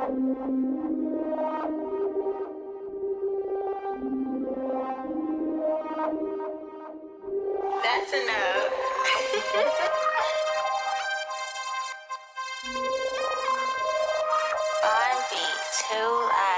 That's enough. Fun beat too loud.